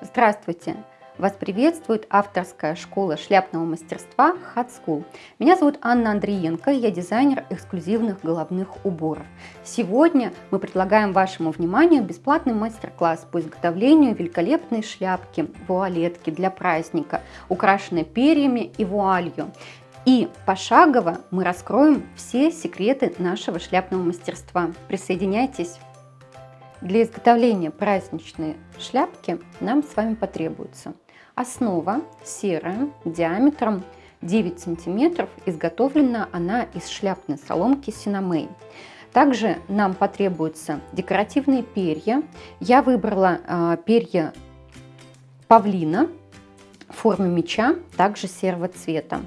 Здравствуйте! Вас приветствует авторская школа шляпного мастерства Hat School. Меня зовут Анна Андриенко, я дизайнер эксклюзивных головных уборов. Сегодня мы предлагаем вашему вниманию бесплатный мастер-класс по изготовлению великолепной шляпки, вуалетки для праздника, украшенной перьями и вуалью. И пошагово мы раскроем все секреты нашего шляпного мастерства. Присоединяйтесь! Для изготовления праздничной шляпки нам с вами потребуется основа серая диаметром 9 сантиметров. Изготовлена она из шляпной соломки Синамей. Также нам потребуются декоративные перья. Я выбрала э, перья павлина в форме меча, также серого цвета.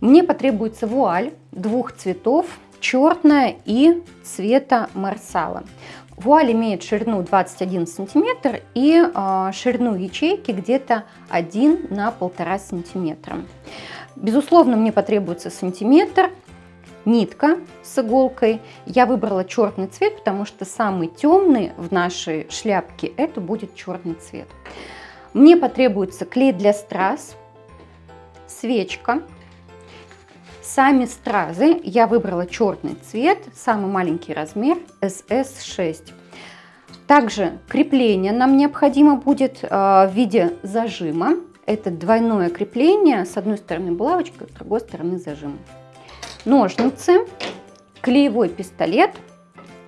Мне потребуется вуаль двух цветов, черная и цвета марсала. Вуаль имеет ширину 21 сантиметр и э, ширину ячейки где-то 1 на 1,5 сантиметра. Безусловно, мне потребуется сантиметр, нитка с иголкой. Я выбрала черный цвет, потому что самый темный в нашей шляпке это будет черный цвет. Мне потребуется клей для страз, свечка, Сами стразы я выбрала черный цвет, самый маленький размер SS6. Также крепление нам необходимо будет э, в виде зажима. Это двойное крепление, с одной стороны булавочка, с другой стороны зажим. Ножницы, клеевой пистолет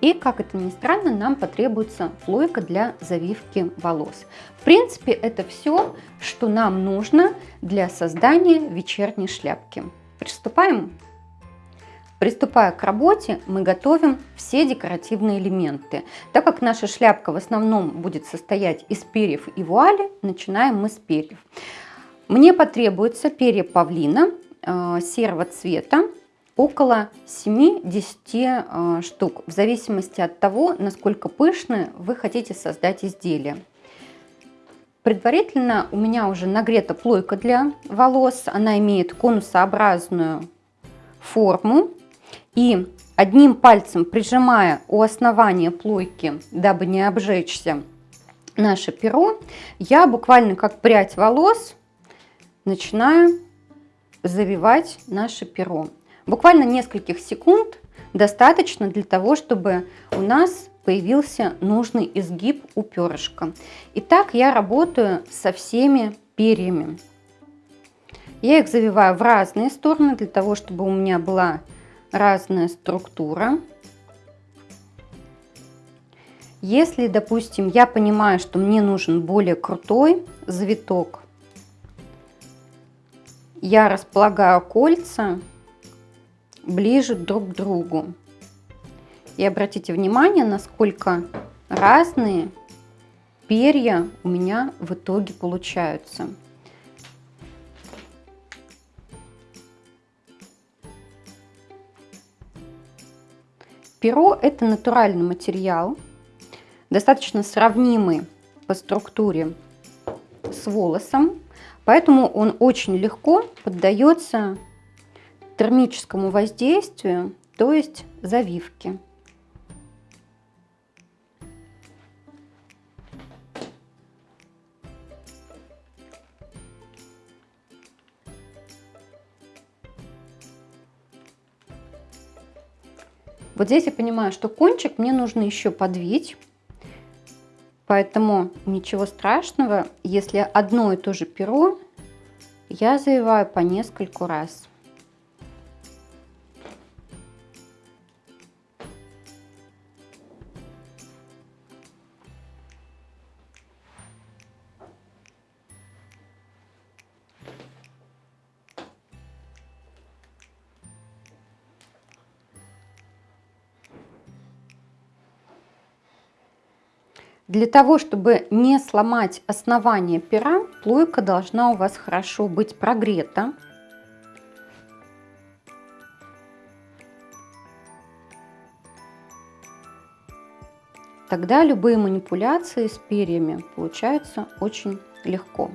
и, как это ни странно, нам потребуется плойка для завивки волос. В принципе, это все, что нам нужно для создания вечерней шляпки. Приступаем? Приступая к работе, мы готовим все декоративные элементы. Так как наша шляпка в основном будет состоять из перьев и вуали, начинаем мы с перьев. Мне потребуется перья павлина э, серого цвета, около 7-10 э, штук, в зависимости от того, насколько пышное вы хотите создать изделие. Предварительно у меня уже нагрета плойка для волос. Она имеет конусообразную форму. И одним пальцем прижимая у основания плойки, дабы не обжечься наше перо, я буквально как прядь волос начинаю завивать наше перо. Буквально нескольких секунд достаточно для того, чтобы у нас появился нужный изгиб у перышка. Итак, я работаю со всеми перьями. Я их завиваю в разные стороны, для того, чтобы у меня была разная структура. Если, допустим, я понимаю, что мне нужен более крутой завиток, я располагаю кольца ближе друг к другу. И обратите внимание, насколько разные перья у меня в итоге получаются. Перо – это натуральный материал, достаточно сравнимый по структуре с волосом, поэтому он очень легко поддается термическому воздействию, то есть завивке. Вот здесь я понимаю, что кончик мне нужно еще подвить. Поэтому ничего страшного, если одно и то же перо я завиваю по нескольку раз. Для того, чтобы не сломать основание пера, плойка должна у вас хорошо быть прогрета. Тогда любые манипуляции с перьями получаются очень легко.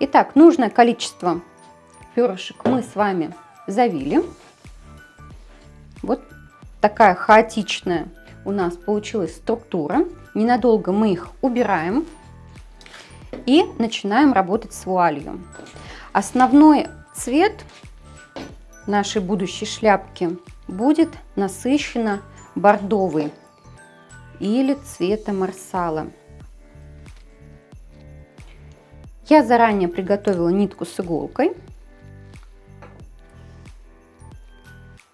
Итак, нужное количество перышек мы с вами завили. Вот такая хаотичная у нас получилась структура. Ненадолго мы их убираем. И начинаем работать с вуалью. Основной цвет нашей будущей шляпки будет насыщенно бордовый или цвета марсала. Я заранее приготовила нитку с иголкой.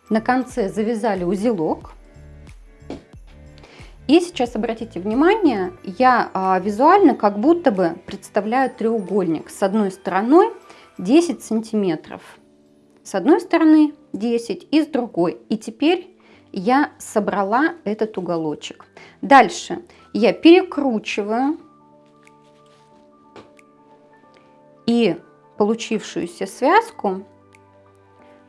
На конце завязали узелок. И сейчас обратите внимание, я а, визуально как будто бы представляю треугольник с одной стороной 10 сантиметров. С одной стороны 10 и с другой. И теперь я собрала этот уголочек. Дальше я перекручиваю и получившуюся связку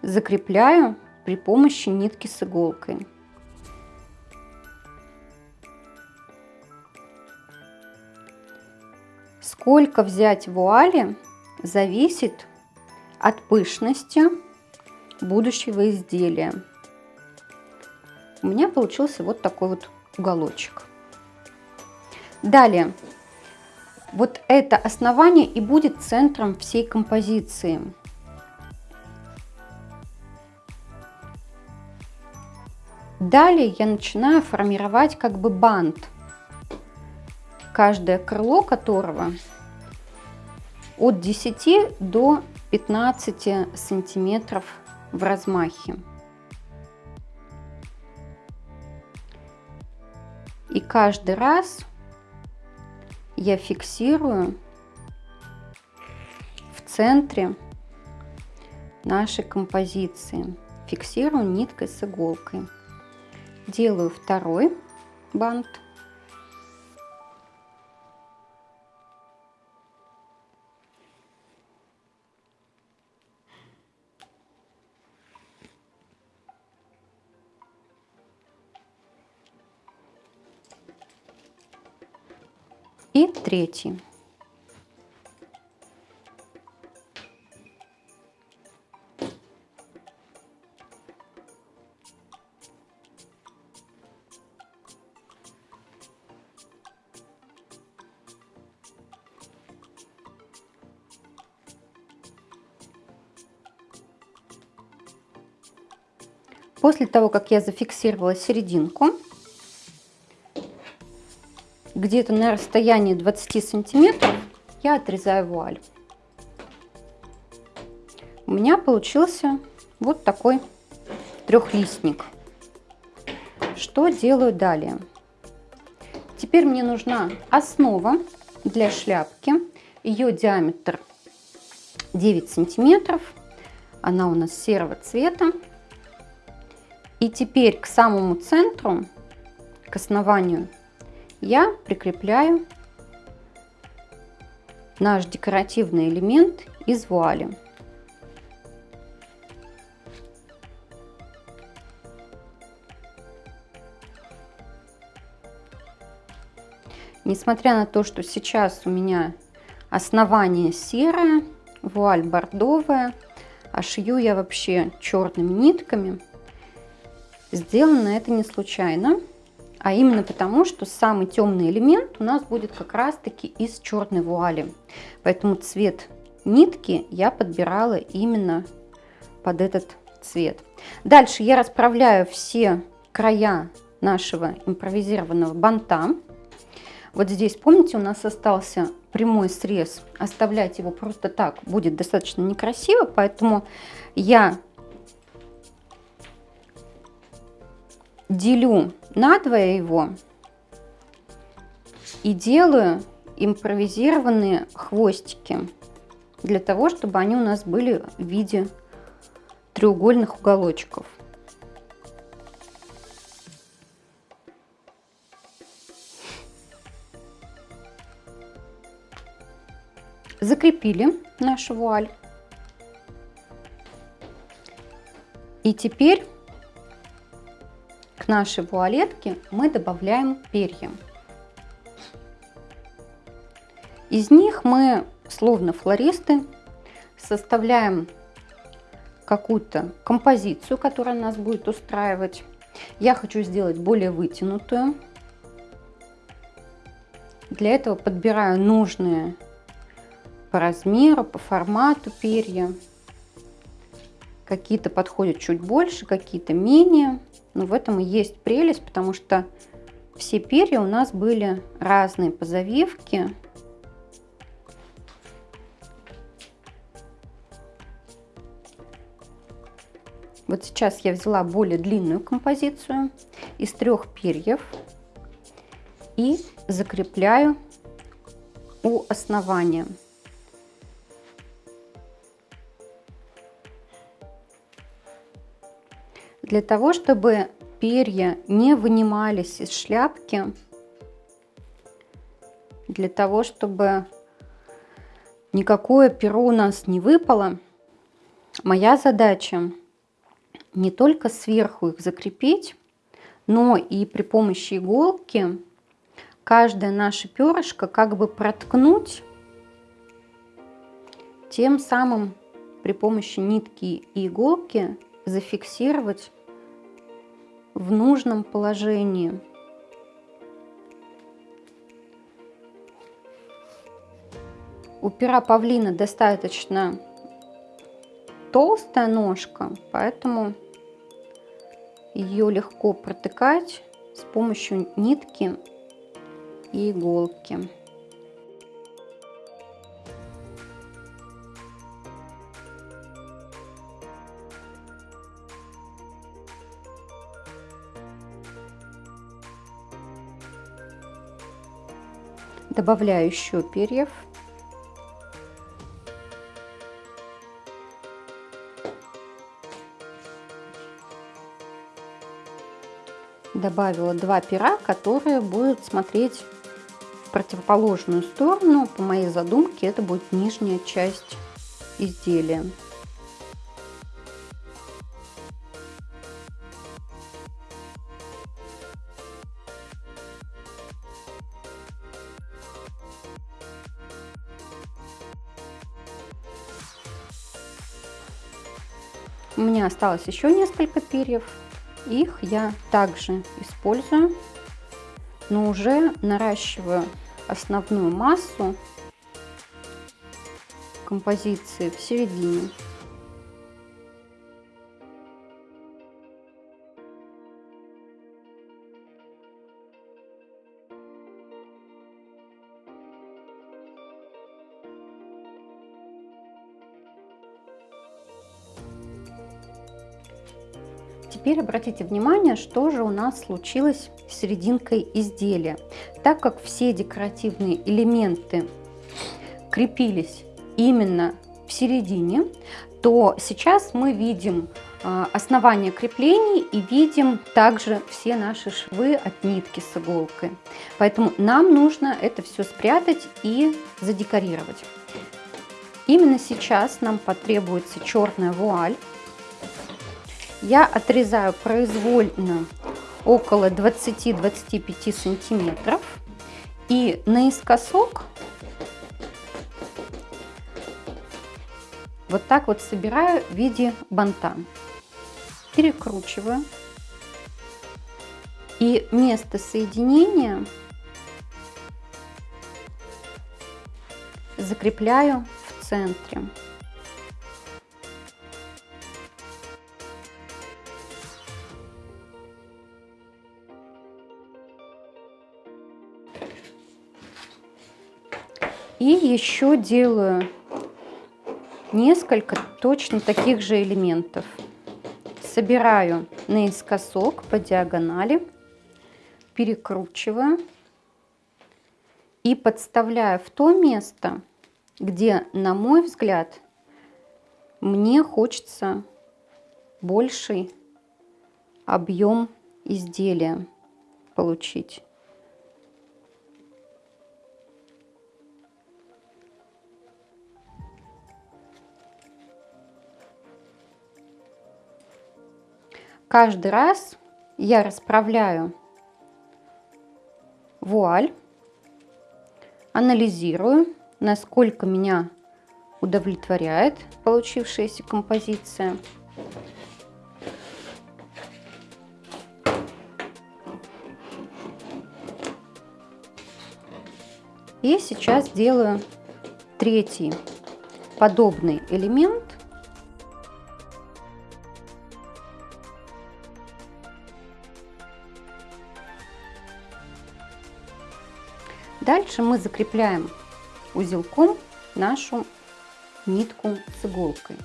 закрепляю при помощи нитки с иголкой. Сколько взять вуали зависит от пышности будущего изделия. У меня получился вот такой вот уголочек. Далее, вот это основание и будет центром всей композиции. Далее я начинаю формировать как бы бант, каждое крыло которого от 10 до 15 сантиметров в размахе. И каждый раз я фиксирую в центре нашей композиции. Фиксирую ниткой с иголкой. Делаю второй бант. И третий. После того, как я зафиксировала серединку, где-то на расстоянии 20 сантиметров я отрезаю вуаль. У меня получился вот такой трехлистник. Что делаю далее? Теперь мне нужна основа для шляпки. Ее диаметр 9 сантиметров. Она у нас серого цвета. И теперь к самому центру, к основанию я прикрепляю наш декоративный элемент из вуали. Несмотря на то, что сейчас у меня основание серое, вуаль бордовая, а шью я вообще черными нитками, сделано это не случайно а именно потому, что самый темный элемент у нас будет как раз-таки из черной вуали. Поэтому цвет нитки я подбирала именно под этот цвет. Дальше я расправляю все края нашего импровизированного банта. Вот здесь, помните, у нас остался прямой срез. Оставлять его просто так будет достаточно некрасиво, поэтому я делю надвое его и делаю импровизированные хвостики для того, чтобы они у нас были в виде треугольных уголочков. Закрепили нашу вуаль. И теперь к нашей вуалетке мы добавляем перья. Из них мы, словно флористы, составляем какую-то композицию, которая нас будет устраивать. Я хочу сделать более вытянутую. Для этого подбираю нужные по размеру, по формату перья. Какие-то подходят чуть больше, какие-то менее. Но в этом и есть прелесть, потому что все перья у нас были разные по завивке. Вот сейчас я взяла более длинную композицию из трех перьев и закрепляю у основания. Для того, чтобы перья не вынимались из шляпки, для того, чтобы никакое перо у нас не выпало, моя задача не только сверху их закрепить, но и при помощи иголки каждое наше перышко как бы проткнуть, тем самым при помощи нитки и иголки зафиксировать в нужном положении. У пера павлина достаточно толстая ножка, поэтому ее легко протыкать с помощью нитки и иголки. Добавляю еще перьев. Добавила два пера, которые будут смотреть в противоположную сторону. По моей задумке это будет нижняя часть изделия. У меня осталось еще несколько перьев. Их я также использую, но уже наращиваю основную массу композиции в середине. Теперь обратите внимание, что же у нас случилось с серединкой изделия. Так как все декоративные элементы крепились именно в середине, то сейчас мы видим а, основание креплений и видим также все наши швы от нитки с иголкой. Поэтому нам нужно это все спрятать и задекорировать. Именно сейчас нам потребуется черная вуаль. Я отрезаю произвольно около 20-25 сантиметров и наискосок вот так вот собираю в виде банта. Перекручиваю. И место соединения закрепляю в центре. И еще делаю несколько точно таких же элементов. Собираю наискосок по диагонали, перекручиваю и подставляю в то место, где, на мой взгляд, мне хочется больший объем изделия получить. Каждый раз я расправляю вуаль, анализирую, насколько меня удовлетворяет получившаяся композиция. И сейчас делаю третий подобный элемент. Дальше мы закрепляем узелком нашу нитку с иголкой.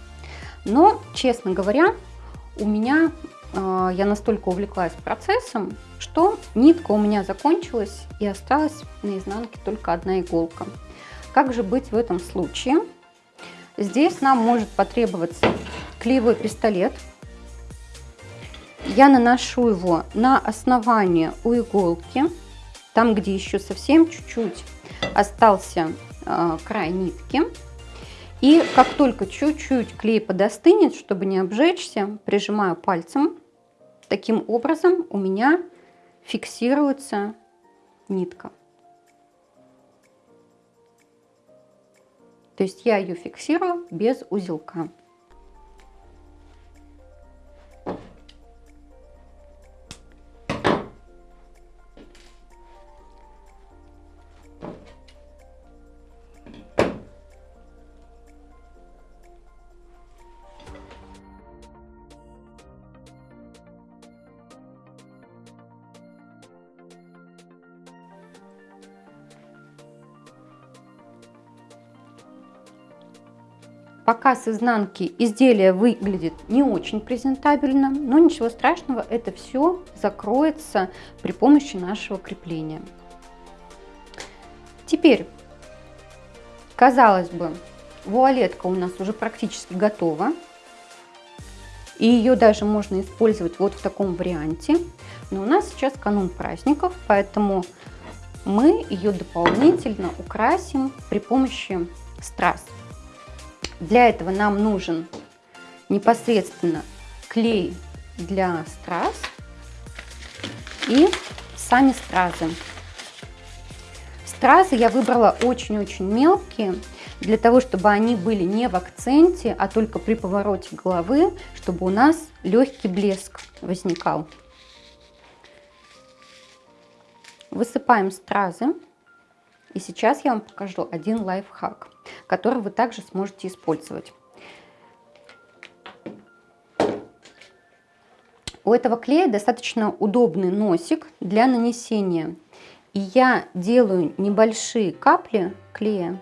Но, честно говоря, у меня, э, я настолько увлеклась процессом, что нитка у меня закончилась и осталась на изнанке только одна иголка. Как же быть в этом случае? Здесь нам может потребоваться клеевой пистолет. Я наношу его на основание у иголки, там, где еще совсем чуть-чуть остался э, край нитки. И как только чуть-чуть клей подостынет, чтобы не обжечься, прижимаю пальцем. Таким образом у меня фиксируется нитка. То есть я ее фиксирую без узелка. С изнанки изделие выглядит не очень презентабельно, но ничего страшного, это все закроется при помощи нашего крепления. Теперь, казалось бы, вуалетка у нас уже практически готова. И ее даже можно использовать вот в таком варианте. Но у нас сейчас канун праздников, поэтому мы ее дополнительно украсим при помощи страз. Для этого нам нужен непосредственно клей для страз и сами стразы. Стразы я выбрала очень-очень мелкие, для того, чтобы они были не в акценте, а только при повороте головы, чтобы у нас легкий блеск возникал. Высыпаем стразы. И сейчас я вам покажу один лайфхак, который вы также сможете использовать. У этого клея достаточно удобный носик для нанесения. И я делаю небольшие капли клея.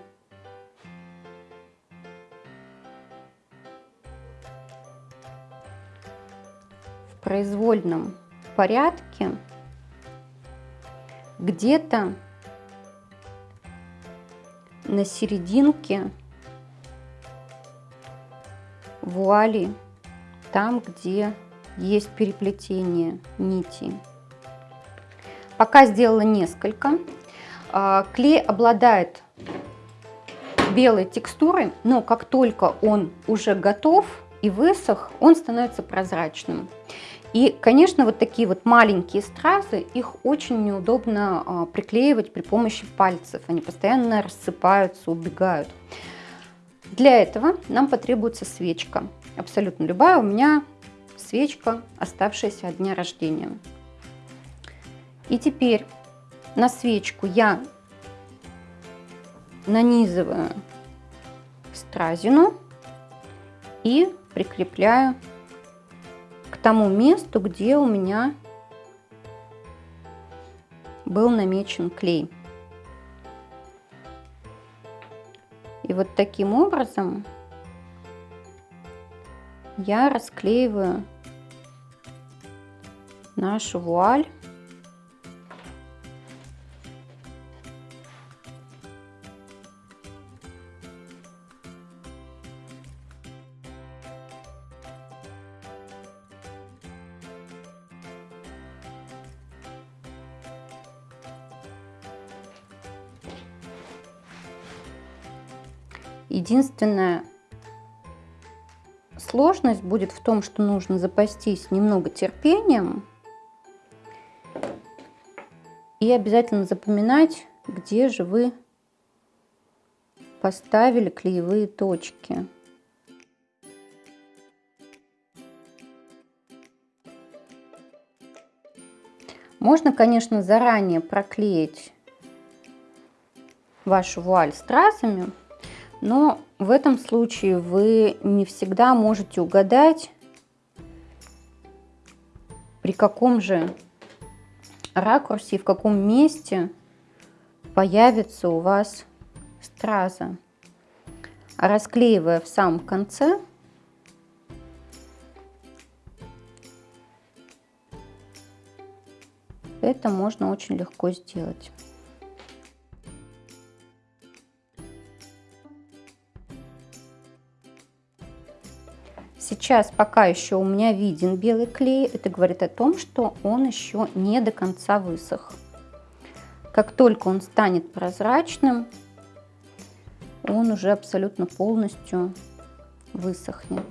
В произвольном порядке где-то на серединке вуали, там, где есть переплетение нити. Пока сделала несколько. А, клей обладает белой текстурой, но как только он уже готов и высох, он становится прозрачным. И, конечно, вот такие вот маленькие стразы, их очень неудобно а, приклеивать при помощи пальцев. Они постоянно рассыпаются, убегают. Для этого нам потребуется свечка. Абсолютно любая. У меня свечка, оставшаяся от дня рождения. И теперь на свечку я нанизываю стразину и прикрепляю тому месту, где у меня был намечен клей. И вот таким образом я расклеиваю нашу вуаль Единственная сложность будет в том, что нужно запастись немного терпением и обязательно запоминать, где же вы поставили клеевые точки. Можно, конечно, заранее проклеить вашу вуаль стразами, Но в этом случае вы не всегда можете угадать, при каком же ракурсе и в каком месте появится у вас страза. Расклеивая в самом конце, это можно очень легко сделать. Сейчас пока еще у меня виден белый клей, это говорит о том, что он еще не до конца высох. Как только он станет прозрачным, он уже абсолютно полностью высохнет.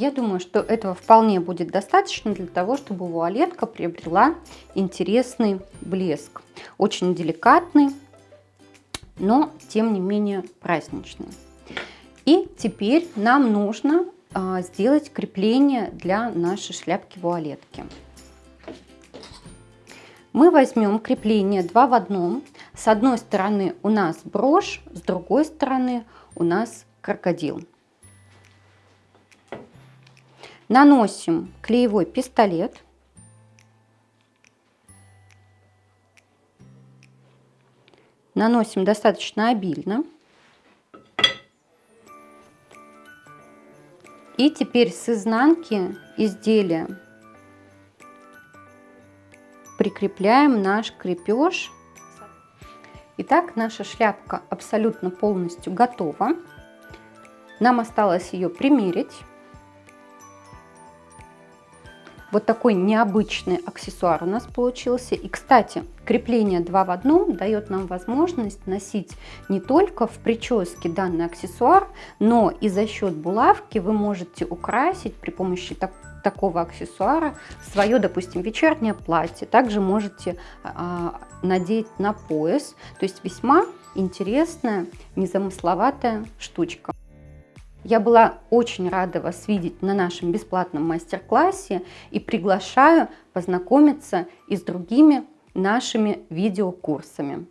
Я думаю, что этого вполне будет достаточно для того, чтобы вуалетка приобрела интересный блеск. Очень деликатный, но тем не менее праздничный. И теперь нам нужно а, сделать крепление для нашей шляпки-вуалетки. Мы возьмем крепление 2 в одном. С одной стороны у нас брошь, с другой стороны у нас крокодил. Наносим клеевой пистолет. Наносим достаточно обильно. И теперь с изнанки изделия прикрепляем наш крепеж. Итак, наша шляпка абсолютно полностью готова. Нам осталось ее примерить. Вот такой необычный аксессуар у нас получился. И, кстати, крепление 2 в 1 дает нам возможность носить не только в прическе данный аксессуар, но и за счет булавки вы можете украсить при помощи так, такого аксессуара свое, допустим, вечернее платье. Также можете а, надеть на пояс. То есть весьма интересная, незамысловатая штучка. Я была очень рада вас видеть на нашем бесплатном мастер-классе и приглашаю познакомиться и с другими нашими видеокурсами.